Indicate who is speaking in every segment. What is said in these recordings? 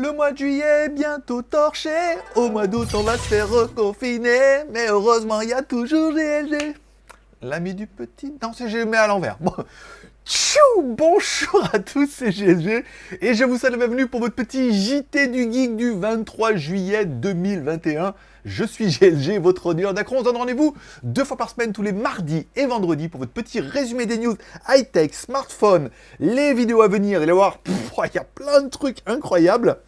Speaker 1: Le mois de juillet est bientôt torché, au mois d'août on va se faire reconfiner, mais heureusement il y a toujours GLG. L'ami du petit... Non, c'est GLG à l'envers. Bon. Tchou Bonjour à tous, c'est GLG, et je vous souhaite la bienvenue pour votre petit JT du Geek du 23 juillet 2021. Je suis GLG, votre auditeur d'Acron. On se donne rendez-vous deux fois par semaine, tous les mardis et vendredis, pour votre petit résumé des news high-tech, smartphone, les vidéos à venir. Allez voir, il y a plein de trucs incroyables.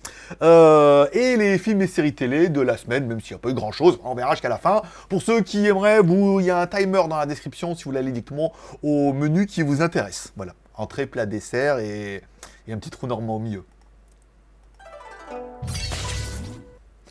Speaker 1: Euh, et les films et séries télé de la semaine, même s'il n'y a pas eu grand-chose. On verra jusqu'à la fin. Pour ceux qui aimeraient, vous, il y a un timer dans la description si vous aller directement au menu qui vous intéresse. Voilà, entrée, plat, dessert et, et un petit trou normand au milieu.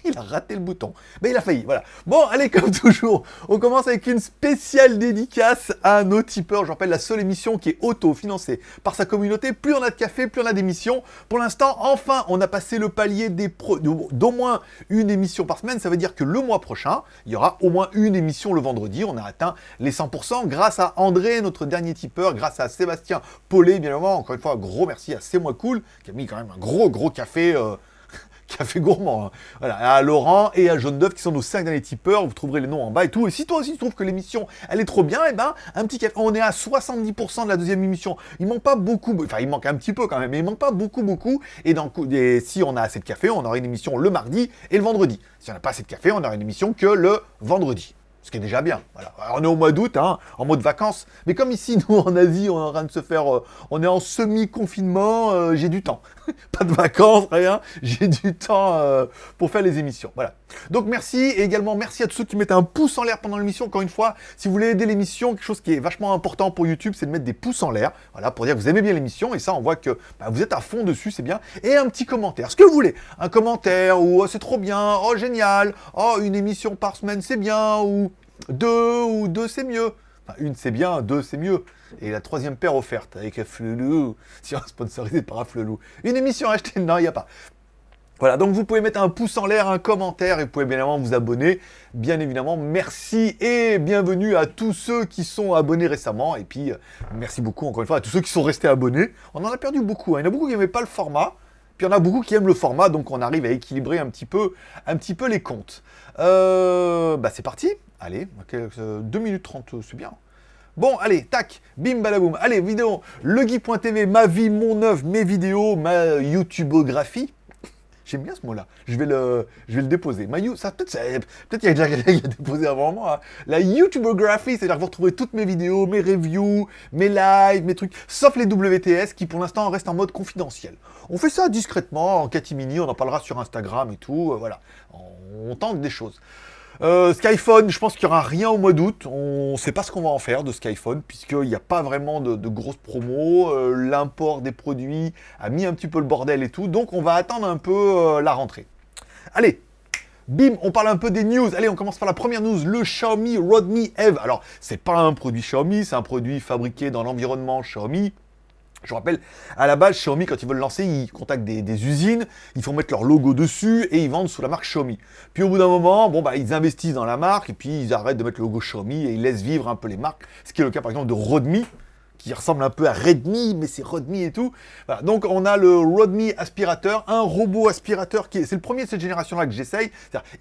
Speaker 1: Il a raté le bouton. Mais il a failli, voilà. Bon, allez, comme toujours, on commence avec une spéciale dédicace à nos tipeurs. Je rappelle, la seule émission qui est auto-financée par sa communauté. Plus on a de café, plus on a d'émissions. Pour l'instant, enfin, on a passé le palier d'au moins une émission par semaine. Ça veut dire que le mois prochain, il y aura au moins une émission le vendredi. On a atteint les 100% grâce à André, notre dernier tipeur, grâce à Sébastien Paulet, bien évidemment. Encore une fois, gros merci à C'est Moi Cool, qui a mis quand même un gros, gros café... Euh, café gourmand. Hein. Voilà, à Laurent et à Jaune d'œuf qui sont nos 5 derniers tipeurs. Vous trouverez les noms en bas et tout. Et si toi aussi tu trouves que l'émission elle est trop bien, et eh ben un petit café. On est à 70% de la deuxième émission. Il manque pas beaucoup, enfin il manque un petit peu quand même, mais il manque pas beaucoup beaucoup. Et, si on a assez de café, on aura une émission le mardi et le vendredi. Si on n'a pas assez de café, on aura une émission que le vendredi ce qui est déjà bien. Voilà. on est au mois d'août, hein, en mode vacances. Mais comme ici, nous, en Asie, on est en train de se faire... Euh, on est en semi-confinement, euh, j'ai du temps. Pas de vacances, rien. J'ai du temps euh, pour faire les émissions. Voilà. Donc merci, et également merci à tous ceux qui mettent un pouce en l'air pendant l'émission. Encore une fois, si vous voulez aider l'émission, quelque chose qui est vachement important pour YouTube, c'est de mettre des pouces en l'air. Voilà, pour dire que vous aimez bien l'émission. Et ça, on voit que bah, vous êtes à fond dessus, c'est bien. Et un petit commentaire. Ce que vous voulez. Un commentaire, ou oh, c'est trop bien, oh génial, oh une émission par semaine, c'est bien, ou deux ou deux, c'est mieux. Enfin, une, c'est bien, deux, c'est mieux. Et la troisième paire offerte avec Flelou, si on sponsorisé par Flelou. Une émission achetée Non, il n'y a pas. Voilà, donc vous pouvez mettre un pouce en l'air, un commentaire, et vous pouvez bien évidemment vous abonner. Bien évidemment, merci et bienvenue à tous ceux qui sont abonnés récemment. Et puis, euh, merci beaucoup encore une fois à tous ceux qui sont restés abonnés. On en a perdu beaucoup, hein. il y en a beaucoup qui n'aimaient pas le format. Puis il y en a beaucoup qui aiment le format, donc on arrive à équilibrer un petit peu, un petit peu les comptes. Euh, bah c'est parti. Allez, 2 minutes 30, c'est bien. Bon, allez, tac, bim, balaboum. Allez, vidéo, legui.tv, ma vie, mon œuvre, mes vidéos, ma YouTubeographie. J'aime bien ce mot-là. Je vais le, je vais le déposer. Ma ça peut-être, peut-être y a déjà quelqu'un qui déposé avant moi. La YouTubeographie, c'est-à-dire que vous retrouvez toutes mes vidéos, mes reviews, mes lives, mes trucs, sauf les WTS qui pour l'instant restent en mode confidentiel. On fait ça discrètement, en catimini, on en parlera sur Instagram et tout, euh, voilà. On tente des choses. Euh, Skyphone, je pense qu'il n'y aura rien au mois d'août. On ne sait pas ce qu'on va en faire de Skyphone, puisqu'il n'y a pas vraiment de, grosses promos. Euh, l'import des produits a mis un petit peu le bordel et tout. Donc on va attendre un peu euh, la rentrée. Allez, Bim, on parle un peu des news. Allez, on commence par la première news, le Xiaomi Rodmi Eve. Alors, c'est pas un produit Xiaomi, c'est un produit fabriqué dans l'environnement Xiaomi. Je rappelle, à la base, Xiaomi, quand ils veulent lancer, ils contactent des, usines, ils font mettre leur logo dessus et ils vendent sous la marque Xiaomi. Puis au bout d'un moment, bon bah ils investissent dans la marque et puis ils arrêtent de mettre le logo Xiaomi et ils laissent vivre un peu les marques. Ce qui est le cas par exemple de Rodmi, qui ressemble un peu à Redmi, mais c'est Rodmi et tout. Donc on a le Rodmi aspirateur, un robot aspirateur qui est, c'est le premier de cette génération-là que j'essaye.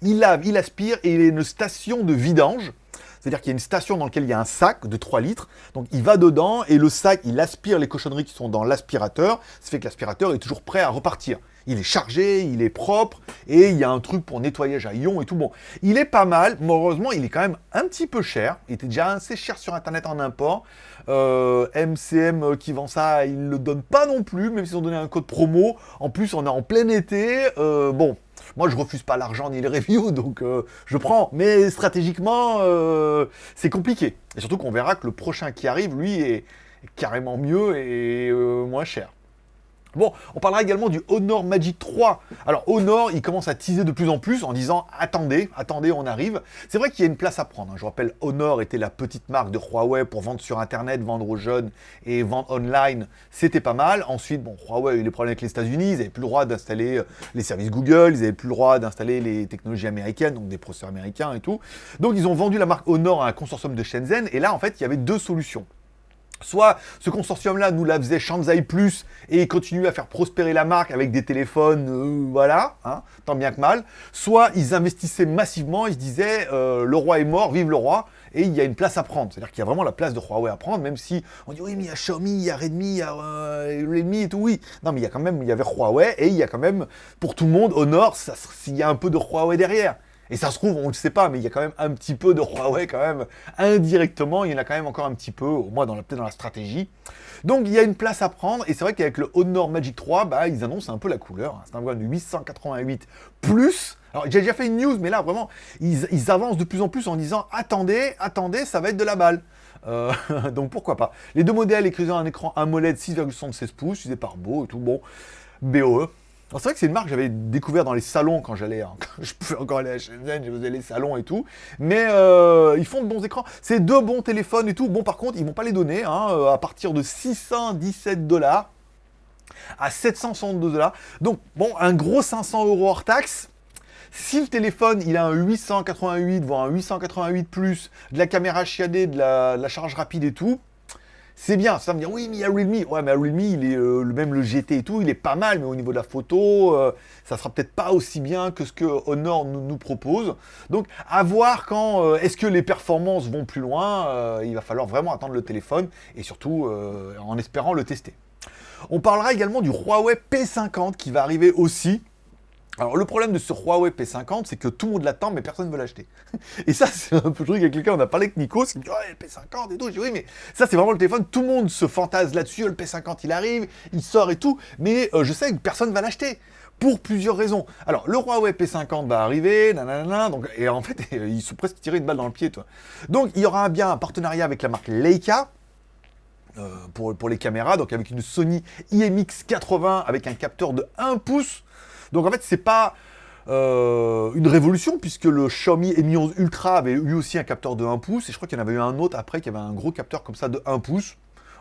Speaker 1: Il lave, il aspire et il est une station de vidange. C'est-à-dire qu'il y a une station dans laquelle il y a un sac de 3 litres. Donc il va dedans et le sac, il aspire les cochonneries qui sont dans l'aspirateur. Ça fait que l'aspirateur est toujours prêt à repartir. Il est chargé, il est propre, et il y a un truc pour nettoyage à ion et tout. Bon, il est pas mal, mais heureusement, il est quand même un petit peu cher. Il était déjà assez cher sur Internet en import. MCM euh, qui vend ça, il ne le donne pas non plus, même s'ils ont donné un code promo. En plus, on est en plein été. Euh, bon, moi, je refuse pas l'argent ni les reviews, donc euh, je prends. Mais stratégiquement, euh, c'est compliqué. Et surtout qu'on verra que le prochain qui arrive, lui, est carrément mieux et euh, moins cher. Bon, on parlera également du Honor Magic 3. Alors Honor, il commence à teaser de plus en plus en disant « Attendez, attendez, on arrive ». C'est vrai qu'il y a une place à prendre. Hein. Je rappelle, Honor était la petite marque de Huawei pour vendre sur Internet, vendre aux jeunes et vendre online. C'était pas mal. Ensuite, Huawei a eu des problèmes avec les États-Unis. Ils n'avaient plus le droit d'installer euh, les services Google. Ils n'avaient plus le droit d'installer les technologies américaines, donc des processeurs américains et tout. Donc ils ont vendu la marque Honor à un consortium de Shenzhen. Et là, en fait, il y avait deux solutions. Soit ce consortium-là nous la faisait Shanzai Plus et continue à faire prospérer la marque avec des téléphones, euh, voilà, hein, tant bien que mal. Soit ils investissaient massivement, ils se disaient euh, le roi est mort, vive le roi, et il y a une place à prendre. C'est-à-dire qu'il y a vraiment la place de Huawei à prendre, même si on dit oui, mais il y a Xiaomi, il y a Redmi, il y a euh, Redmi et tout, oui. Non, mais il y a quand même, il y avait Huawei et il y a quand même, pour tout le monde, au nord, s'il y a un peu de Huawei derrière. Et ça se trouve, on ne le sait pas, mais il y a quand même un petit peu de Huawei quand même, indirectement, il y en a quand même encore un petit peu, au moins peut-être dans la stratégie. Donc il y a une place à prendre, et c'est vrai qu'avec le Honor Magic 3, bah, ils annoncent un peu la couleur. C'est un de 888 plus. Alors j'ai déjà fait une news, mais là vraiment, ils, avancent de plus en plus en disant « Attendez, attendez, ça va être de la balle euh, donc pourquoi pas. Les deux modèles écrivant un écran AMOLED 6,76 pouces, utilisé par Beau et tout, bon, BOE, c'est vrai que c'est une marque que j'avais découvert dans les salons quand j'allais, hein, je pouvais encore aller à Shenzhen, je faisais les salons et tout. Mais euh, ils font de bons écrans. C'est deux bons téléphones et tout. Bon, par contre, ils vont pas les donner hein, euh, à partir de 617 dollars à 762 dollars. Donc, bon, un gros 500 euros hors taxe. Si le téléphone, il a un 888, voire un 888+, plus, de la caméra chiadée, de la charge rapide et tout, c'est bien. Ça me dire, oui, mais il y a Realme. Ouais, mais Realme, il est, euh, même le GT et tout, il est pas mal, mais au niveau de la photo, euh, ça sera peut-être pas aussi bien que ce que Honor nous, propose. Donc, à voir quand, euh, est-ce que les performances vont plus loin, il va falloir vraiment attendre le téléphone, et surtout en espérant le tester. On parlera également du Huawei P50 qui va arriver aussi. Alors le problème de ce Huawei P50, c'est que tout le monde l'attend, mais personne ne veut l'acheter. Et ça, c'est un peu le truc avec lequel on a parlé avec Nico, me dit « le P50 et tout ». Dis « Oui, mais ça, c'est vraiment le téléphone, tout le monde se fantase là-dessus, le P50, il arrive, il sort et tout, mais euh, je sais que personne ne va l'acheter. » Pour plusieurs raisons. Alors, le Huawei P50 va arriver, nanana, donc, et en fait, ils sont presque tirés une balle dans le pied, toi. Donc, il y aura bien un partenariat avec la marque Leica, euh, pour, pour les caméras, donc avec une Sony IMX80 avec un capteur de 1 pouce, donc en fait, c'est pas euh, une révolution, puisque le Xiaomi Mi 11 Ultra avait eu aussi un capteur de 1 pouce, et je crois qu'il y en avait eu un autre après qui avait un gros capteur comme ça de 1 pouce.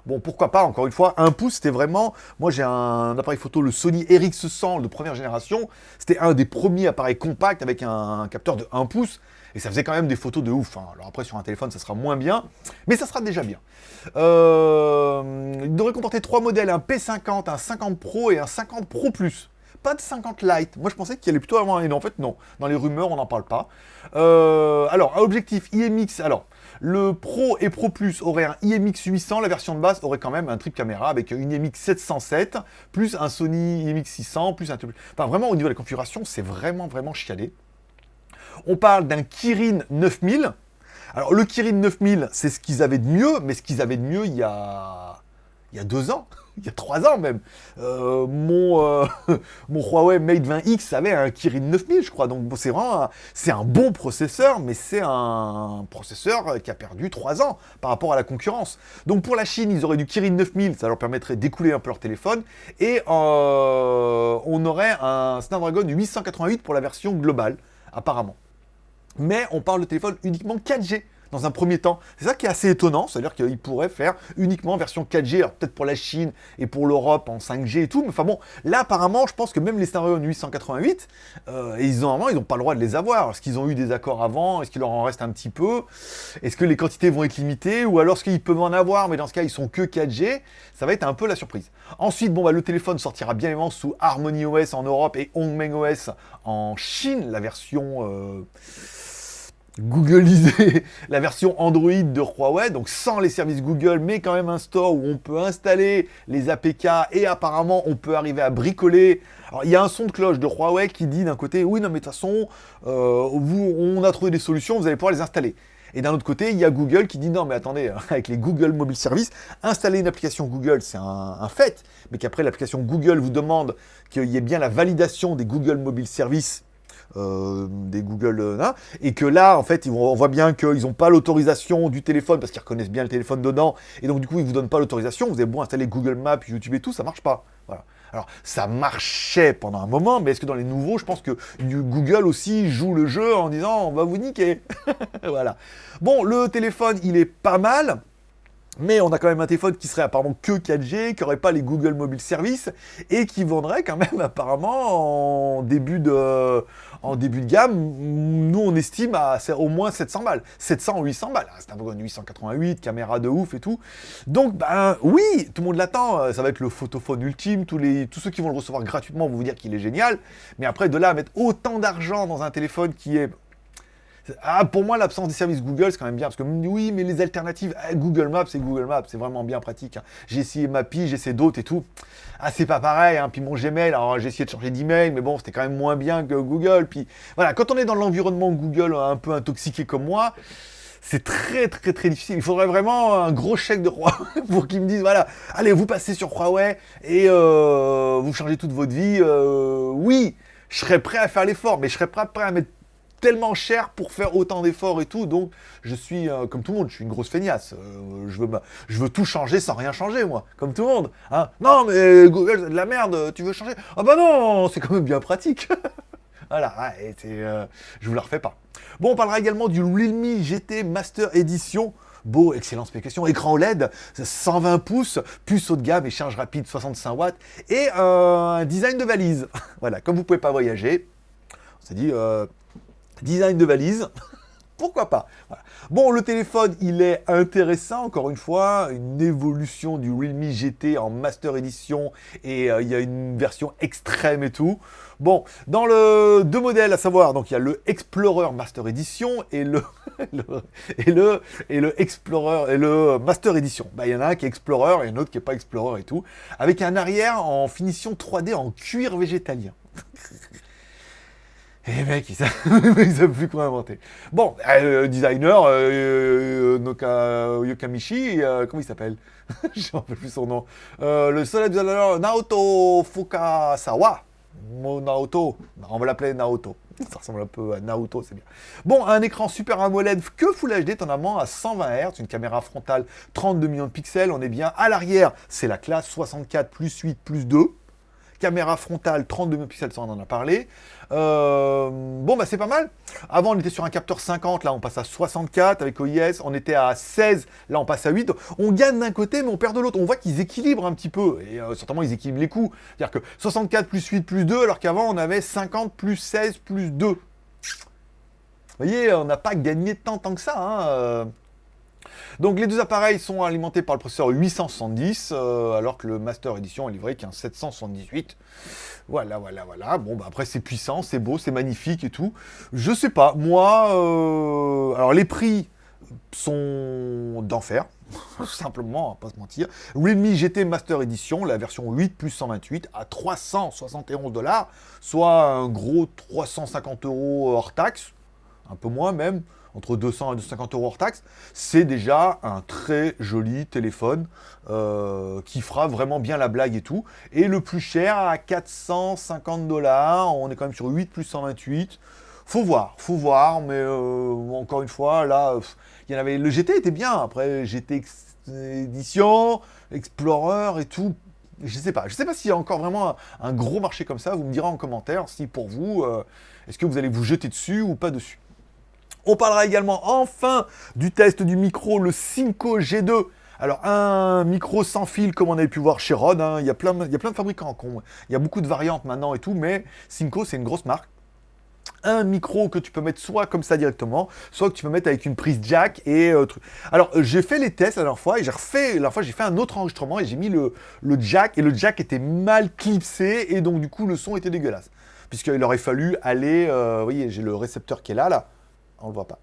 Speaker 1: Bon, pourquoi pas, encore une fois, 1 pouce, c'était vraiment... Moi, j'ai un appareil photo, le Sony RX100 de première génération. C'était un des premiers appareils compacts avec un, capteur de 1 pouce. Et ça faisait quand même des photos de ouf. Hein. Alors après, sur un téléphone, ça sera moins bien. Mais ça sera déjà bien. Euh, il devrait comporter trois modèles, un P50, un 50 Pro et un 50 Pro Plus pas de 50 light. Moi, je pensais qu'il allait plutôt avoir un... en fait, non. Dans les rumeurs, on n'en parle pas. Euh, alors, un objectif IMX. Alors, le Pro et Pro Plus aurait un IMX 800. La version de base aurait quand même un trip caméra avec une IMX 707, plus un Sony IMX 600, plus un... Enfin, vraiment, au niveau de la configuration, c'est vraiment, vraiment chialé. On parle d'un Kirin 9000. Alors, le Kirin 9000, c'est ce qu'ils avaient de mieux, mais ce qu'ils avaient de mieux il y a, il y a deux ans il y a trois ans même, euh, mon, euh, mon Huawei Mate 20X avait un Kirin 9000, je crois. Donc c'est vraiment c'est un bon processeur, mais c'est un processeur qui a perdu trois ans par rapport à la concurrence. Donc pour la Chine, ils auraient du Kirin 9000, ça leur permettrait d'écouler un peu leur téléphone, et euh, on aurait un Snapdragon 888 pour la version globale, apparemment. Mais on parle de téléphone uniquement 4G dans un premier temps. C'est ça qui est assez étonnant, c'est-à-dire qu'ils pourraient faire uniquement version 4G, alors peut-être pour la Chine et pour l'Europe en 5G et tout, mais enfin bon, là apparemment, je pense que même les Snapdragon 888, euh, ils ont ils n'ont pas le droit de les avoir. Est-ce qu'ils ont eu des accords avant? Est-ce qu'il leur en reste un petit peu? Est-ce que les quantités vont être limitées? Ou alors est-ce qu'ils peuvent en avoir, mais dans ce cas, ils sont que 4G Ça va être un peu la surprise. Ensuite, bon, bah, le téléphone sortira bien évidemment sous Harmony OS en Europe et Hongmeng OS en Chine, la version... Euh, Googleiser la version Android de Huawei, donc sans les services Google, mais quand même un store où on peut installer les APK et apparemment on peut arriver à bricoler. Alors il y a un son de cloche de Huawei qui dit d'un côté, oui non mais de toute façon, euh, vous, on a trouvé des solutions, vous allez pouvoir les installer. Et d'un autre côté, il y a Google qui dit non mais attendez, avec les Google Mobile Service, installer une application Google c'est un, fait, mais qu'après l'application Google vous demande qu'il y ait bien la validation des Google Mobile Service euh, des Google, euh, et que là, en fait, on voit bien qu'ils n'ont pas l'autorisation du téléphone, parce qu'ils reconnaissent bien le téléphone dedans, et donc du coup, ils vous donnent pas l'autorisation, vous avez beau installer Google Maps, YouTube et tout, ça marche pas. Voilà. Alors, ça marchait pendant un moment, mais est-ce que dans les nouveaux, je pense que Google aussi joue le jeu en disant « on va vous niquer ». Voilà. Bon, le téléphone, il est pas mal. Mais on a quand même un téléphone qui serait apparemment que 4G, qui n'aurait pas les Google Mobile Service, et qui vendrait quand même apparemment en début de, en début de gamme, nous on estime à au moins 700 balles. 700 ou 800 balles. C'est un Snapdragon 888, caméra de ouf et tout. Donc, ben oui, tout le monde l'attend. Ça va être le photophone ultime. Tous, les, tous ceux qui vont le recevoir gratuitement vont vous dire qu'il est génial. Mais après, de là à mettre autant d'argent dans un téléphone qui est ah, pour moi, l'absence des services Google, c'est quand même bien, parce que oui, mais les alternatives, eh, Google Maps, c'est Google Maps, c'est vraiment bien pratique. Hein. J'ai essayé Mappy, j'ai essayé d'autres et tout. Ah, c'est pas pareil, hein. puis mon Gmail, alors j'ai essayé de changer d'email, mais bon, c'était quand même moins bien que Google. Puis voilà, quand on est dans l'environnement Google un peu intoxiqué comme moi, c'est très très très difficile. Il faudrait vraiment un gros chèque de roi pour qu'ils me disent, voilà, allez, vous passez sur Huawei et euh, vous changez toute votre vie. Euh, oui, je serais prêt à faire l'effort, mais je serais prêt à mettre tellement cher pour faire autant d'efforts et tout, donc je suis, euh, comme tout le monde, je suis une grosse feignasse. Euh, je, veux, je veux tout changer sans rien changer, moi, comme tout le monde. Hein. Non, mais Google, c'est de la merde, tu veux changer? Ah bah non, c'est quand même bien pratique. voilà, ouais, euh, je vous la refais pas. Bon, on parlera également du Realme GT Master Edition. Beau, excellente spécification, écran OLED, 120 pouces, puce haut de gamme et charge rapide 65 watts, et un design de valise. voilà, comme vous pouvez pas voyager, on s'est dit, Design de valise, pourquoi pas? Bon, le téléphone, il est intéressant, encore une fois, une évolution du Realme GT en Master Edition, et euh, il y a une version extrême et tout. Bon, dans le deux modèles, à savoir, donc il y a le Explorer Master Edition et le, et le, et le Explorer et le Master Edition. Bah, il y en a un qui est Explorer et un autre qui n'est pas Explorer et tout, avec un arrière en finition 3D en cuir végétalien. Et les mecs, ils savent, plus quoi inventer. Bon, euh, designer, euh, euh Noka, euh, comment il s'appelle? Je ne rappelle plus son nom. le seul designer, Naoto Fukasawa. Naoto, on va l'appeler Naoto. Ça ressemble un peu à Naoto, c'est bien. Bon, un écran Super AMOLED que Full HD, étonnamment, à 120 Hz, une caméra frontale 32 millions de pixels, on est bien. À l'arrière, c'est la classe 64 plus 8 plus 2. Caméra frontale 32 pixels, ça on en a parlé. Euh, bon, bah c'est pas mal. Avant, on était sur un capteur 50, là on passe à 64 avec OIS. On était à 16, là on passe à 8. On gagne d'un côté, mais on perd de l'autre. On voit qu'ils équilibrent un petit peu. Et euh, certainement, ils équilibrent les coûts. C'est-à-dire que 64 plus 8 plus 2, alors qu'avant, on avait 50 plus 16 plus 2. Vous voyez, on n'a pas gagné tant, tant que ça. Hein. Donc les deux appareils sont alimentés par le processeur 870, euh, alors que le Master Edition est livré qu'un 778. Voilà, voilà, voilà. Bon, bah après c'est puissant, c'est beau, c'est magnifique et tout. Je sais pas, moi... Euh, alors les prix sont d'enfer, simplement, pas se mentir. Realme GT Master Edition, la version 8 plus 128, à 371 dollars, soit un gros 350 euros hors taxe, un peu moins même entre 200 et 250 euros hors taxe, c'est déjà un très joli téléphone euh, qui fera vraiment bien la blague et tout. Et le plus cher à 450 dollars, on est quand même sur 8 plus 128. Faut voir, faut voir, mais euh, encore une fois, là, il y en avait. Le GT était bien. Après, GT Edition, Explorer et tout. Je sais pas. Je sais pas s'il y a encore vraiment un, gros marché comme ça. Vous me direz en commentaire si pour vous, euh, est-ce que vous allez vous jeter dessus ou pas dessus. On parlera également enfin du test du micro, le Cinco G2. Alors, un micro sans fil, comme on avait pu voir chez Rode, hein. il, y a plein, il y a plein de fabricants. Il y a beaucoup de variantes maintenant et tout, mais Cinco, c'est une grosse marque un micro que tu peux mettre soit comme ça directement, soit que tu peux mettre avec une prise jack et euh. Alors, j'ai fait les tests la dernière fois et j'ai refait, la dernière fois, j'ai fait un autre enregistrement et j'ai mis le, le, jack et le jack était mal clipsé et donc du coup, le son était dégueulasse. Puisqu'il aurait fallu aller, euh, vous voyez, j'ai le récepteur qui est là, là, on le voit pas.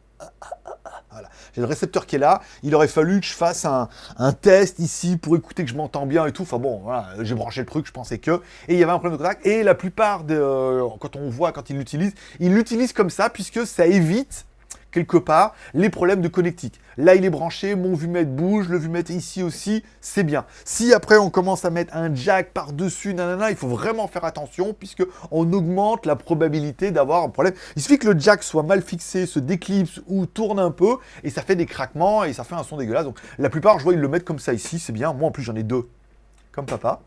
Speaker 1: Voilà. J'ai le récepteur qui est là. Il aurait fallu que je fasse un, test ici pour écouter que je m'entends bien et tout. Enfin bon, voilà, j'ai branché le truc, je pensais que. Et il y avait un problème de contact. Et la plupart, de, euh, quand on voit, quand ils l'utilisent, ils l'utilisent comme ça puisque ça évite quelque part, les problèmes de connectique. Là, il est branché, mon vumètre bouge, le vumètre ici aussi, c'est bien. Si après, on commence à mettre un jack par-dessus, nanana, il faut vraiment faire attention, puisque on augmente la probabilité d'avoir un problème. Il suffit que le jack soit mal fixé, se déclipse ou tourne un peu, et ça fait des craquements, et ça fait un son dégueulasse. Donc, la plupart, je vois, ils le mettent comme ça ici, c'est bien. Moi, en plus, j'en ai deux, comme papa.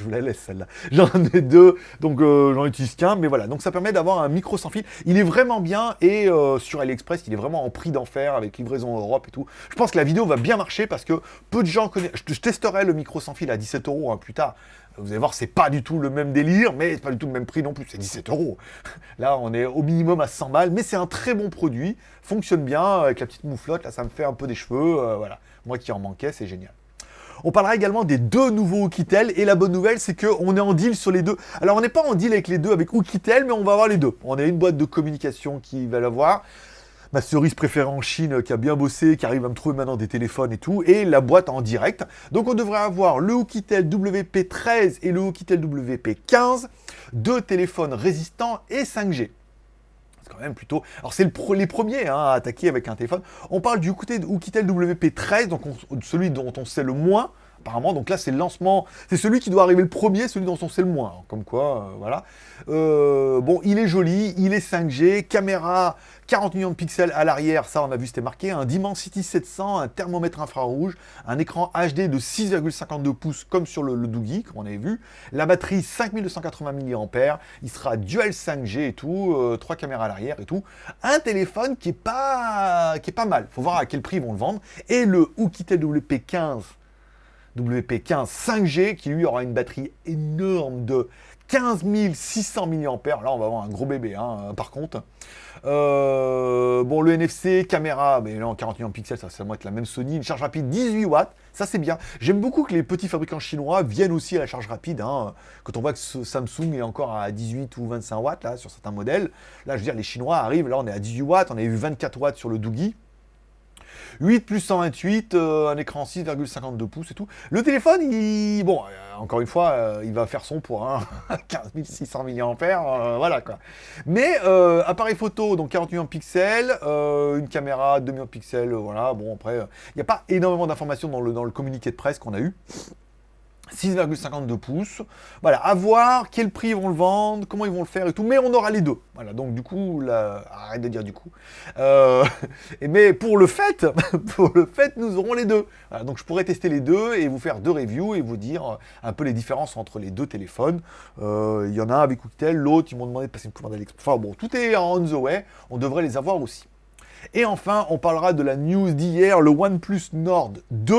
Speaker 1: Je vous la laisse celle-là. J'en ai deux, donc euh, j'en utilise qu'un, mais voilà. Donc ça permet d'avoir un micro sans fil. Il est vraiment bien et euh, sur AliExpress, il est vraiment en prix d'enfer avec livraison Europe et tout. Je pense que la vidéo va bien marcher parce que peu de gens connaissent. Je, testerai le micro sans fil à 17 euros hein, plus tard. Vous allez voir, c'est pas du tout le même délire, mais c'est pas du tout le même prix non plus. C'est 17 euros. Là, on est au minimum à 100 balles, mais c'est un très bon produit. Fonctionne bien avec la petite mouflotte. Là, ça me fait un peu des cheveux. Euh, voilà. Moi qui en manquais, c'est génial. On parlera également des deux nouveaux Oukitel, et la bonne nouvelle, c'est qu'on est en deal sur les deux. Alors, on n'est pas en deal avec les deux avec Oukitel, mais on va avoir les deux. On a une boîte de communication qui va l'avoir, ma cerise préférée en Chine qui a bien bossé, qui arrive à me trouver maintenant des téléphones et tout, et la boîte en direct. Donc on devrait avoir le Oukitel WP13 et le Oukitel WP15, deux téléphones résistants et 5G C'est quand même plutôt... Alors c'est le les premiers hein, à attaquer avec un téléphone. On parle du Oukitel WP13, donc celui dont on sait le moins, apparemment. Donc là, c'est le lancement. C'est celui qui doit arriver le premier, celui dont on sait le moins. Comme quoi, euh, voilà. Euh, bon, il est joli, il est 5G, caméra 40 millions de pixels à l'arrière, ça on a vu c'était marqué, un Dimensity 700, un thermomètre infrarouge, un écran HD de 6,52 pouces comme sur le, le Doogie, comme on avait vu, la batterie 5280 mAh, il sera dual 5G et tout, euh, trois caméras à l'arrière et tout, un téléphone qui est pas qui est pas mal, faut voir à quel prix ils vont le vendre, et le Oukitel WP15 WP15 5G qui lui aura une batterie énorme de 15 600 mAh. Là, on va avoir un gros bébé, hein, par contre. Euh, bon, le NFC, caméra, mais là, en 40 millions de pixels, ça, ça va être la même Sony. Une charge rapide 18 watts, ça c'est bien. J'aime beaucoup que les petits fabricants chinois viennent aussi à la charge rapide. Hein. Quand on voit que Samsung est encore à 18 ou 25 watts, là, sur certains modèles. Là, je veux dire, les Chinois arrivent, là, on est à 18 watts, on a eu 24 watts sur le Doogie. 8 plus 128, euh, un écran 6,52 pouces et tout. Le téléphone, il, bon, euh, encore une fois, euh, il va faire son pour un 15 600 mAh, voilà quoi. Mais appareil photo, donc 40 millions de pixels, une caméra 2 millions de pixels, voilà. Bon après, il n'y a pas énormément d'informations dans le, dans le communiqué de presse qu'on a eu. 6,52 pouces. Voilà, à voir quel prix ils vont le vendre, comment ils vont le faire et tout, mais on aura les deux. Voilà, donc du coup, là, arrête de dire du coup. Euh, mais pour le fait, pour le fait, nous aurons les deux. donc je pourrais tester les deux et vous faire deux reviews et vous dire un peu les différences entre les deux téléphones. Euh, il y en a un avec Oukitel, l'autre, ils m'ont demandé de passer une commande AliExpress. Enfin bon, tout est on the way, on devrait les avoir aussi. Et enfin, on parlera de la news d'hier, le OnePlus Nord 2,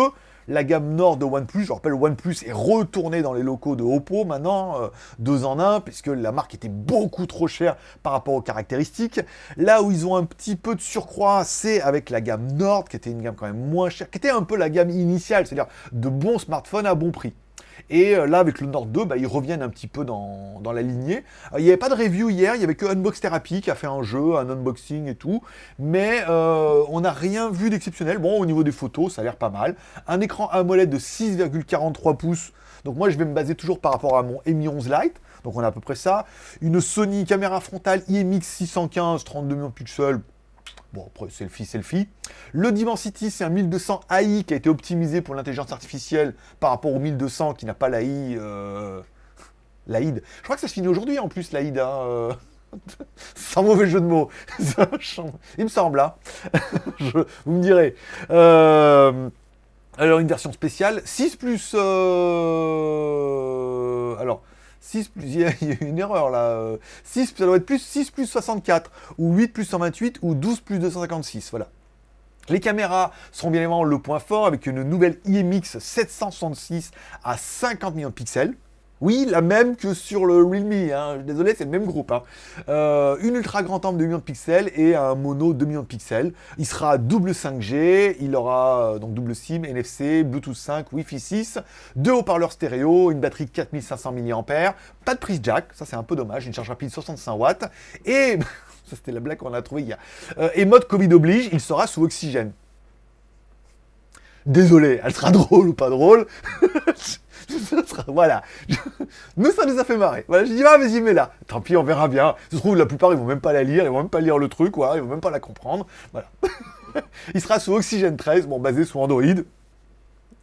Speaker 1: la gamme Nord de OnePlus. Je rappelle, OnePlus est retourné dans les locaux de Oppo maintenant, euh, deux en un, puisque la marque était beaucoup trop chère par rapport aux caractéristiques. Là où ils ont un petit peu de surcroît, c'est avec la gamme Nord, qui était une gamme quand même moins chère, qui était un peu la gamme initiale, c'est-à-dire de bons smartphones à bon prix. Et euh, là, avec le Nord 2, bah, ils reviennent un petit peu dans, la lignée. Euh, il n'y avait pas de review hier, il n'y avait que Unbox Therapy qui a fait un jeu, un unboxing et tout. Mais euh, on n'a rien vu d'exceptionnel. Bon, au niveau des photos, ça a l'air pas mal. Un écran AMOLED de 6,43 pouces. Donc moi, je vais me baser toujours par rapport à mon Mi 11 Lite. Donc on a à peu près ça. Une Sony caméra frontale IMX 615, 32 millions de pixels. Bon, après, selfie, selfie. Le Dimensity, c'est un 1200 AI qui a été optimisé pour l'intelligence artificielle par rapport au 1200 qui n'a pas l'AI... Euh... L'AID. Je crois que ça se finit aujourd'hui en plus, l'AID. Hein, euh. Sans mauvais jeu de mots. Il me semble, hein. Vous me direz. Euh, alors, une version spéciale. 6 plus... Euh, alors... 6 plus, il y, a, une erreur là, 6, ça doit être plus 6 plus 64, ou 8 plus 128, ou 12 plus 256, voilà. Les caméras seront bien évidemment le point fort avec une nouvelle IMX 766 à 50 millions de pixels. Oui, la même que sur le Realme, hein. désolé, c'est le même groupe. Hein. Euh, une ultra grand angle de 2 millions de pixels et un mono 2 millions de pixels. Il sera double 5G, il aura euh, donc double SIM, NFC, Bluetooth 5, Wi-Fi 6, deux haut-parleurs stéréo, une batterie 4500 mAh, pas de prise jack, ça c'est un peu dommage, une charge rapide 65 watts, et, ça c'était la blague qu'on a trouvée hier, euh, et mode Covid oblige, il sera sous oxygène. Désolé, elle sera drôle ou pas drôle voilà. Nous, ça nous a fait marrer. Voilà, j'ai dit, ah, vas-y, mets là. Tant pis, on verra bien. Ça se trouve, la plupart, ils vont même pas la lire, ils vont même pas lire le truc, quoi. Ils vont même pas la comprendre. Voilà. Il sera sous Oxygène 13, bon, basé sur Android.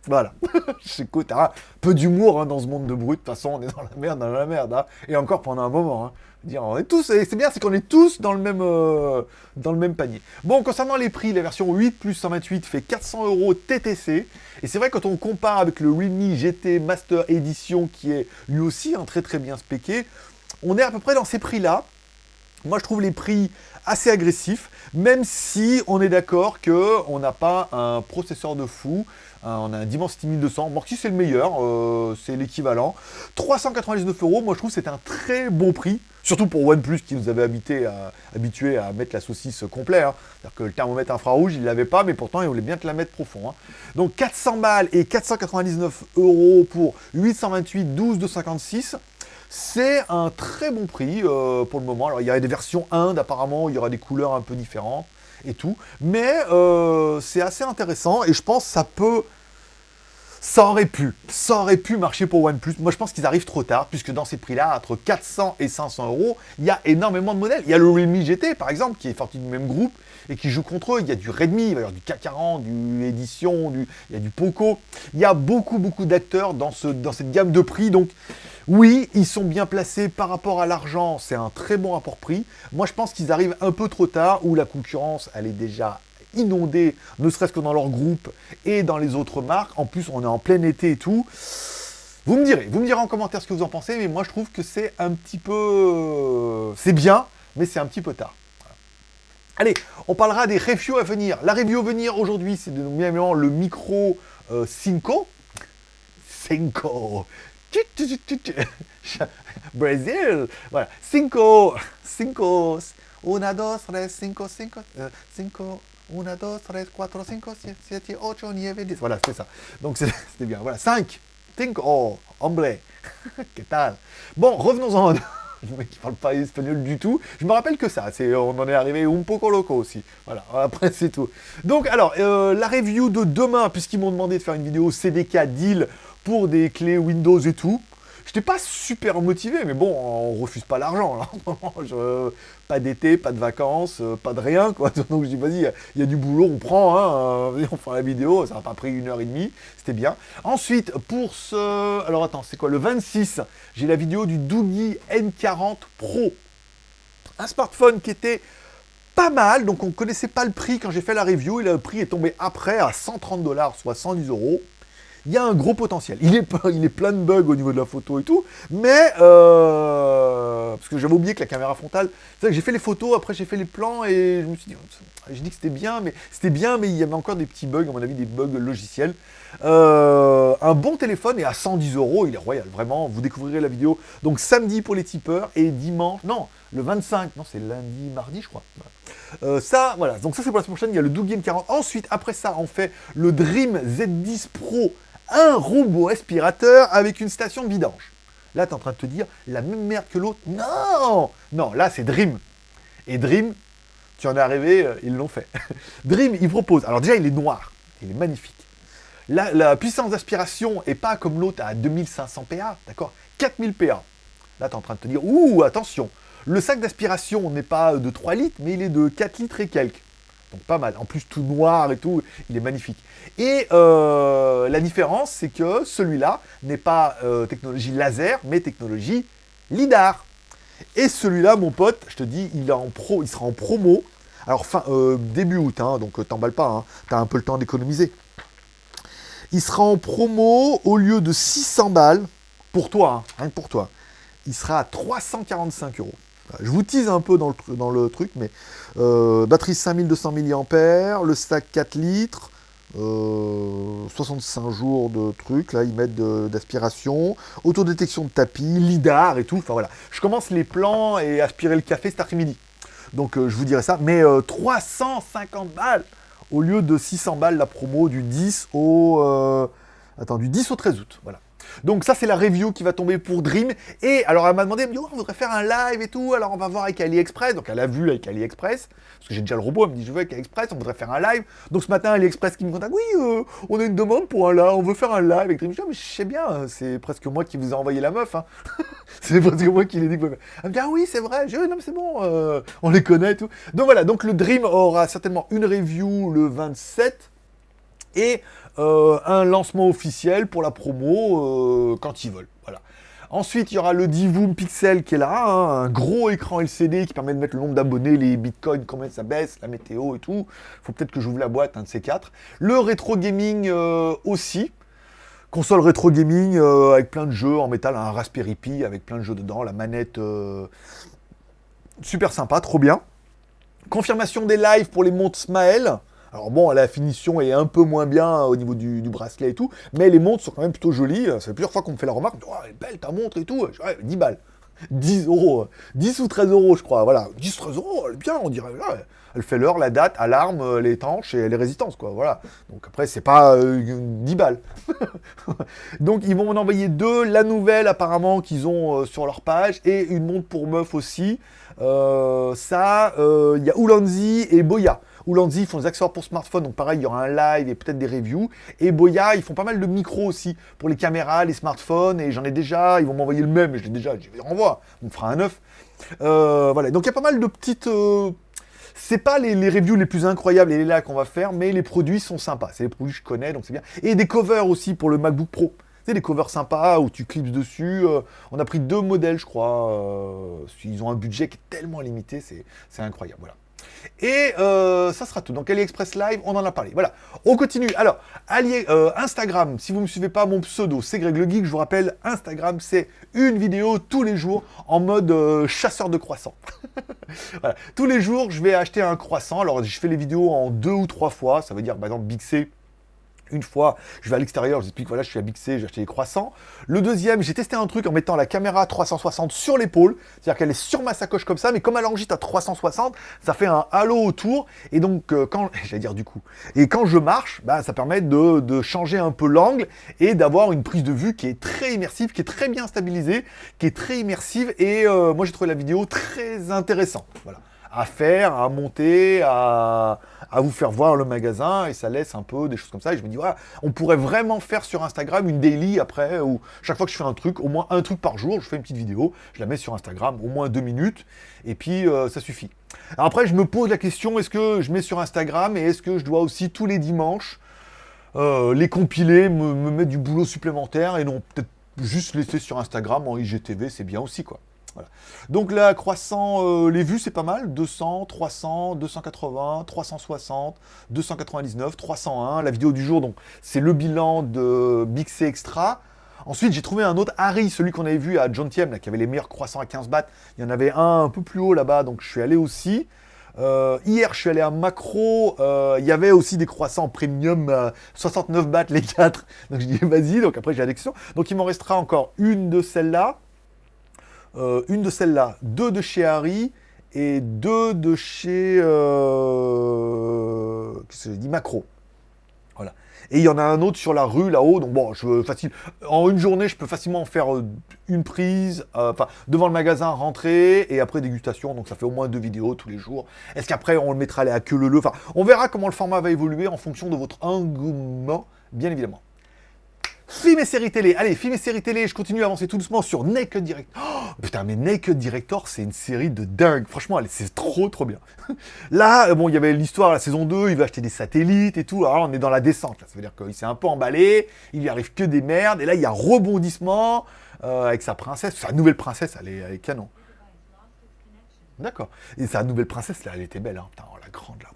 Speaker 1: Voilà. J'écoute, un peu d'humour hein, dans ce monde de brut. De toute façon, on est dans la merde, dans la merde. Hein. Et encore pendant un moment. Hein. Dire, on est c'est bien, c'est qu'on est tous dans le même euh, dans le même panier. Bon, concernant les prix, la version 8 plus 128 fait 400 euros TTC. Et c'est vrai quand on compare avec le Realme GT Master Edition qui est lui aussi un très très bien spéqué, on est à peu près dans ces prix-là. Moi, je trouve les prix assez agressifs, même si on est d'accord qu'on n'a pas un processeur de fou, on a un Dimensity 1200, bon, si c'est le meilleur, euh, c'est l'équivalent. 399 euros, moi je trouve que c'est un très bon prix, surtout pour OnePlus qui nous avait habité à, habitué à mettre la saucisse complet. Hein. C'est-à-dire que le thermomètre infrarouge, il ne l'avait pas, mais pourtant il voulait bien te la mettre profond. Hein. Donc 400 balles et 499 euros pour 828 12 256. C'est un très bon prix euh, pour le moment. Alors, il y a des versions Inde, apparemment, il y aura des couleurs un peu différentes et tout. Mais euh, c'est assez intéressant et je pense que ça peut... Ça aurait pu, ça aurait pu marcher pour OnePlus. Moi, je pense qu'ils arrivent trop tard, puisque dans ces prix-là, entre 400 et 500 euros, il y a énormément de modèles. Il y a le Realme GT, par exemple, qui est sorti du même groupe et qui joue contre eux. Il y a du Redmi, il y avoir du K40, du Edition, du... il y a du Poco. Il y a beaucoup, beaucoup d'acteurs dans, dans cette gamme de prix. Donc, oui, ils sont bien placés par rapport à l'argent, c'est un très bon rapport prix. Moi, je pense qu'ils arrivent un peu trop tard, où la concurrence, elle est déjà inondée, ne serait-ce que dans leur groupe et dans les autres marques. En plus, on est en plein été et tout. Vous me direz, vous me direz en commentaire ce que vous en pensez, mais moi, je trouve que c'est un petit peu... C'est bien, mais c'est un petit peu tard. Allez, on parlera des reviews à venir. La review à venir aujourd'hui, c'est bien le micro euh, Cinco. Cinco Brésil Voilà. Cinco. Cinco. Una, dos, tres, cinco, cinco. Euh, cinco. Una, dos, tres, cuatro, cinco, siete, ocho, nueve, dix. Voilà, c'est ça. Donc c'était bien. Voilà. Cinq. Cinco. Hombre. Que tal? Bon, revenons-en. Le mec qui parle pas espagnol du tout. Je me rappelle que ça. On en est arrivé un poco loco aussi. Voilà. Après, c'est tout. Donc, alors, euh, la review de demain, puisqu'ils m'ont demandé de faire une vidéo CDK deal pour des clés Windows et tout. J'étais pas super motivé, mais bon, on refuse pas l'argent, pas d'été, pas de vacances, euh, pas de rien, quoi. Donc je dis, vas-y, il y, a du boulot, on prend, hein, euh, on fait la vidéo, ça n'a pas pris une heure et demie, c'était bien. Ensuite, pour ce... Alors attends, c'est quoi Le 26, j'ai la vidéo du Doogie N40 Pro. Un smartphone qui était pas mal, donc on ne connaissait pas le prix quand j'ai fait la review, et le prix est tombé après à 130 dollars, soit 110 euros il y a un gros potentiel. Il est, il est plein de bugs au niveau de la photo et tout, mais... Euh, parce que j'avais oublié que la caméra frontale... C'est vrai que j'ai fait les photos, après j'ai fait les plans, et je me suis dit... J'ai dit que c'était bien, mais c'était bien, mais il y avait encore des petits bugs, à mon avis, des bugs logiciels. Euh, un bon téléphone, et à 110 euros, il est royal, vraiment, vous découvrirez la vidéo. Donc samedi pour les tipeurs, et dimanche... Non, le 25, non, c'est lundi, mardi, je crois. Euh, ça, voilà, donc ça c'est pour la semaine prochaine, il y a le Doug Game 40. Ensuite, après ça, on fait le Dream Z10 Pro un robot aspirateur avec une station de vidange. Là, tu es en train de te dire, la même merde que l'autre Non Non, là, c'est Dream. Et Dream, tu en es arrivé, euh, ils l'ont fait. Dream, il propose... Alors déjà, il est noir. Il est magnifique. La, puissance d'aspiration n'est pas comme l'autre à 2500 PA, d'accord? 4000 PA. Là, tu es en train de te dire, ouh, attention, le sac d'aspiration n'est pas de 3 litres, mais il est de 4 litres et quelques. Donc pas mal. En plus, tout noir et tout, il est magnifique. Et euh, la différence, c'est que celui-là n'est pas euh, technologie laser, mais technologie LIDAR. Et celui-là, mon pote, je te dis, il, sera en promo. Alors, fin, euh, début août, hein, donc t'emballes pas, hein, t'as un peu le temps d'économiser. Il sera en promo au lieu de 600 balles, pour toi, hein, rien que pour toi. Il sera à 345 euros. Je vous tease un peu dans le, truc, mais euh, batterie 5200 mAh, le stack 4 litres, 65 euh, jours de trucs, là ils mettent d'aspiration, autodétection de tapis, lidar et tout, enfin voilà. Je commence les plans et aspirer le café cet après-midi. Donc euh, je vous dirai ça, mais 350 balles au lieu de 600 balles la promo du 10 au... attends, du 10 au 13 août, voilà. Donc ça, c'est la review qui va tomber pour Dream. Et alors, elle m'a demandé, elle me dit, oh, on voudrait faire un live et tout, alors on va voir avec AliExpress. Donc elle a vu avec AliExpress, parce que j'ai déjà le robot, elle me dit, je veux avec AliExpress, on voudrait faire un live. Donc ce matin, AliExpress qui me contacte, oui, euh, on a une demande pour un live, on veut faire un live avec Dream. Je dis, oh, mais je sais bien, c'est presque moi qui vous ai envoyé la meuf. Hein. c'est presque moi qui l'ai dit. Elle me dit, ah oui, c'est vrai. Je dis, non, mais c'est bon, euh, on les connaît et tout. Donc voilà, donc le Dream aura certainement une review le 27. et euh, un lancement officiel pour la promo euh, quand ils veulent. Voilà. Ensuite, il y aura le Divoom Pixel qui est là, hein, un gros écran LCD qui permet de mettre le nombre d'abonnés, les bitcoins, combien ça baisse, la météo et tout. faut peut-être que j'ouvre la boîte, un de ces quatre. Le rétro gaming euh, aussi. Console rétro gaming avec plein de jeux en métal, un Raspberry Pi avec plein de jeux dedans, la manette super sympa, trop bien. Confirmation des lives pour les montres Smael. Alors bon, la finition est un peu moins bien au niveau du, bracelet et tout, mais les montres sont quand même plutôt jolies. Ça fait plusieurs fois qu'on me fait la remarque, oh, elle est belle ta montre et tout. 10 balles. 10 euros. 10 ou 13 euros, je crois. Voilà, 10 13 euros, elle est bien, on dirait. elle fait l'heure, la date, alarme, euh, les étanche et les résistances, quoi. Voilà. Donc après, c'est pas 10 euh, balles. Donc ils vont m'en envoyer deux. La nouvelle, apparemment, qu'ils ont euh, sur leur page, et une montre pour meuf aussi. ça, il y a Ulanzi et Boya. Ulanzi, ils font des accessoires pour smartphone, donc pareil, il y aura un live et peut-être des reviews. Et Boya, ils font pas mal de micros aussi pour les caméras, les smartphones, et j'en ai déjà, ils vont m'envoyer le même, je l'ai déjà, je les renvoie, on fera un neuf. Euh, voilà, donc il y a pas mal de petites... Euh, c'est pas les, reviews les plus incroyables et les là qu'on va faire, mais les produits sont sympas. C'est les produits que je connais, donc c'est bien. Et des covers aussi pour le MacBook Pro. Des covers sympas où tu clips dessus. Euh, on a pris deux modèles, je crois. ils ont un budget qui est tellement limité, c'est incroyable. Voilà. Et euh, ça sera tout. Donc AliExpress Live, on en a parlé. Voilà, on continue. Alors, euh, Instagram, si vous ne me suivez pas, mon pseudo, c'est Greg le Geek. Je vous rappelle, Instagram, c'est une vidéo tous les jours en mode euh, chasseur de croissants. voilà. Tous les jours, je vais acheter un croissant. Alors, je fais les vidéos en deux ou trois fois. Ça veut dire, par exemple, Big C, une fois, je vais à l'extérieur, j'explique, voilà, je suis à Bixé, j'ai acheté des croissants. Le deuxième, j'ai testé un truc en mettant la caméra 360 sur l'épaule, c'est-à-dire qu'elle est sur ma sacoche comme ça, mais comme elle enregistre à 360, ça fait un halo autour, et donc, euh, quand, j'allais dire du coup, et quand je marche, bah, ça permet de, changer un peu l'angle, et d'avoir une prise de vue qui est très immersive, qui est très bien stabilisée, qui est très immersive, et euh, moi j'ai trouvé la vidéo très intéressante, voilà à faire, à monter, à, vous faire voir le magasin, et ça laisse un peu des choses comme ça. Et je me dis, voilà, on pourrait vraiment faire sur Instagram une daily après, où chaque fois que je fais un truc, au moins un truc par jour, je fais une petite vidéo, je la mets sur Instagram, au moins deux minutes, et puis euh, ça suffit. Après, je me pose la question, est-ce que je mets sur Instagram, et est-ce que je dois aussi tous les dimanches euh, les compiler, me mettre du boulot supplémentaire, et non, peut-être juste laisser sur Instagram en IGTV, c'est bien aussi, quoi. Donc là, croissant, euh, les vues, c'est pas mal. 200, 300, 280, 360, 299, 301. La vidéo du jour, donc c'est le bilan de Bixé Extra. Ensuite, j'ai trouvé un autre Harry, celui qu'on avait vu à John Tiem, qui avait les meilleurs croissants à 15 bahts. Il y en avait un un peu plus haut là-bas, donc je suis allé aussi. Euh, hier, je suis allé à Macro, euh, il y avait aussi des croissants premium, 69 bahts les 4. Donc je dis, vas-y, donc après j'ai la. Donc il m'en restera encore une de celles-là. Euh, une de celles-là, deux de chez Harry et deux de chez euh, dit Macro. Voilà. Et il y en a un autre sur la rue là-haut, donc bon, je facile. En une journée, je peux facilement faire euh, une prise, devant le magasin, rentrer et après dégustation. Donc ça fait au moins deux vidéos tous les jours. Est-ce qu'après on le mettra à queue le le Enfin, on verra comment le format va évoluer en fonction de votre engouement, bien évidemment. Film et séries télé. Allez, film et séries télé, je continue à avancer tout doucement sur Naked Director. Oh, putain, mais Naked Director, c'est une série de dingue. Franchement, c'est trop, trop bien. Là, euh, bon, il y avait l'histoire, la saison 2, il va acheter des satellites et tout. Alors on est dans la descente. Là. Ça veut dire qu'il s'est un peu emballé, il lui arrive que des merdes. Et là, il y a rebondissement euh, avec sa princesse. Sa nouvelle princesse, elle est, canon. D'accord. Et sa nouvelle princesse, là, elle était belle. Hein. Putain, oh, la grande, là.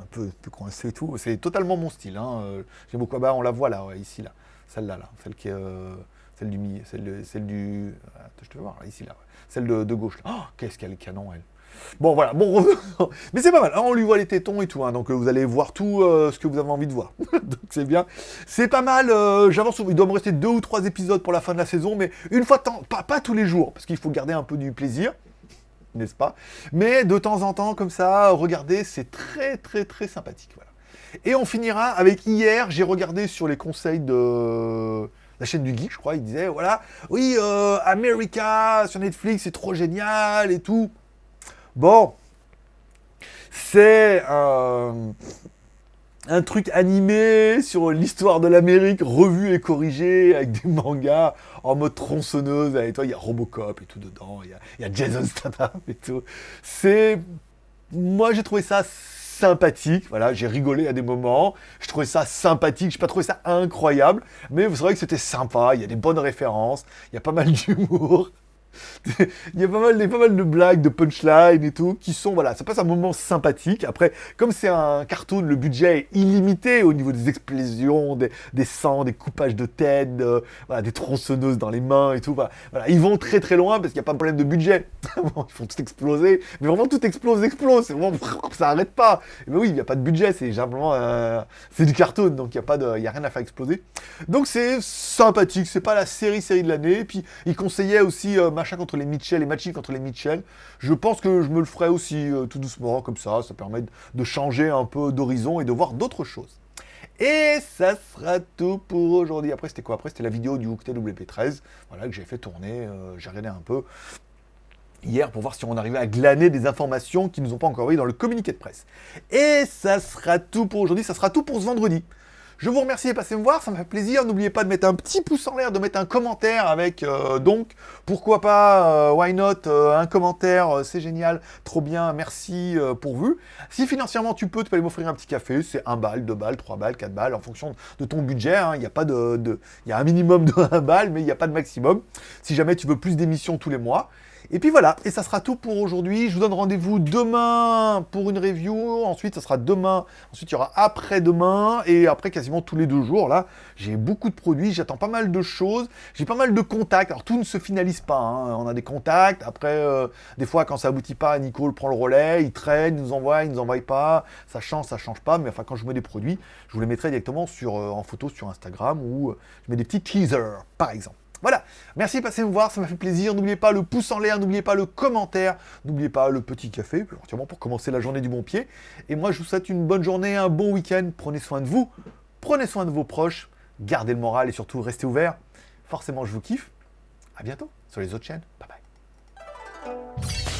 Speaker 1: Un peu, coincée et tout. C'est totalement mon style. Hein. Euh, j'aime beaucoup. Bah, on la voit là, ici, là. Celle-là, là, celle qui est... Euh, celle du milieu, celle, celle du... Attends, je te voir, ici, là. Celle de, gauche, là. Oh, qu'est-ce qu'elle canon, elle. Bon, voilà, bon, mais c'est pas mal, hein, on lui voit les tétons et tout, hein, donc euh, vous allez voir tout euh, ce que vous avez envie de voir, donc c'est bien. C'est pas mal, j'avance, il doit me rester deux ou trois épisodes pour la fin de la saison, mais une fois de temps, pas, pas tous les jours, parce qu'il faut garder un peu du plaisir, n'est-ce pas? Mais de temps en temps, comme ça, regardez, c'est très très très sympathique, voilà. Et on finira avec hier, j'ai regardé sur les conseils de la chaîne du geek, je crois, il disait, voilà, oui, euh, America sur Netflix, c'est trop génial et tout. Bon, c'est un, truc animé sur l'histoire de l'Amérique, revu et corrigé, avec des mangas en mode tronçonneuse, et toi, il y a Robocop et tout dedans, il y a, Jason Statham et tout. C'est... Moi, j'ai trouvé ça sympathique. Voilà, j'ai rigolé à des moments. Je trouvais ça sympathique. Je n'ai pas trouvé ça incroyable, mais vous savez que c'était sympa. Il y a des bonnes références. Il y a pas mal d'humour. il y a pas mal, de blagues, de punchlines et tout, qui sont, voilà, ça passe un moment sympathique. Après, comme c'est un cartoon, le budget est illimité au niveau des explosions, des, des sangs, des coupages de tête, des tronçonneuses dans les mains et tout. Voilà, ils vont très très loin parce qu'il n'y a pas de problème de budget. ils font tout exploser, mais vraiment tout explose, explose. C'est vraiment, ça arrête pas. Mais oui, il n'y a pas de budget, c'est simplement, euh, c'est du cartoon, donc il n'y a a rien à faire exploser. Donc c'est sympathique, c'est pas la série série de l'année. Puis il conseillait aussi euh, machin contre les Mitchell et matching contre les Mitchell. Je pense que je me le ferai aussi euh, tout doucement, comme ça. Ça permet de changer un peu d'horizon et de voir d'autres choses. Et ça sera tout pour aujourd'hui. Après, c'était quoi? Après, c'était la vidéo du Hooktail WP13, voilà, que j'ai fait tourner. Euh, j'ai regardé un peu hier pour voir si on arrivait à glaner des informations qui ne nous ont pas encore envoyées dans le communiqué de presse. Et ça sera tout pour aujourd'hui. Ça sera tout pour ce vendredi. Je vous remercie de passer me voir, ça me fait plaisir. N'oubliez pas de mettre un petit pouce en l'air, de mettre un commentaire avec euh, donc, pourquoi pas, euh, why not, euh, un commentaire, c'est génial, trop bien, merci pour vous. Si financièrement tu peux, tu peux aller m'offrir un petit café, c'est 1 balle, 2 balles, 3 balles, 4 balles, en fonction de ton budget. Hein. Il y a pas de, il y a un minimum de 1 balle, mais il n'y a pas de maximum. Si jamais tu veux plus d'émissions tous les mois. Et puis voilà, et ça sera tout pour aujourd'hui. Je vous donne rendez-vous demain pour une review. Ensuite, ça sera demain. Ensuite, il y aura après-demain. Et après, quasiment tous les deux jours, là, j'ai beaucoup de produits. J'attends pas mal de choses. J'ai pas mal de contacts. Alors, tout ne se finalise pas. Hein. On a des contacts. Après, euh, des fois, quand ça aboutit pas, Nicole prend le relais. Il traîne, il nous envoie, il nous envoie pas. Ça change, ça change pas. Mais enfin, quand je mets des produits, je vous les mettrai directement sur, euh, en photo sur Instagram ou euh, je mets des petits teasers, par exemple. Voilà, merci de passer me voir, ça m'a fait plaisir. N'oubliez pas le pouce en l'air, n'oubliez pas le commentaire, n'oubliez pas le petit café, pour commencer la journée du bon pied. Et moi, je vous souhaite une bonne journée, un bon week-end. Prenez soin de vous, prenez soin de vos proches, gardez le moral et surtout restez ouverts. Forcément, je vous kiffe. À bientôt sur les autres chaînes. Bye bye.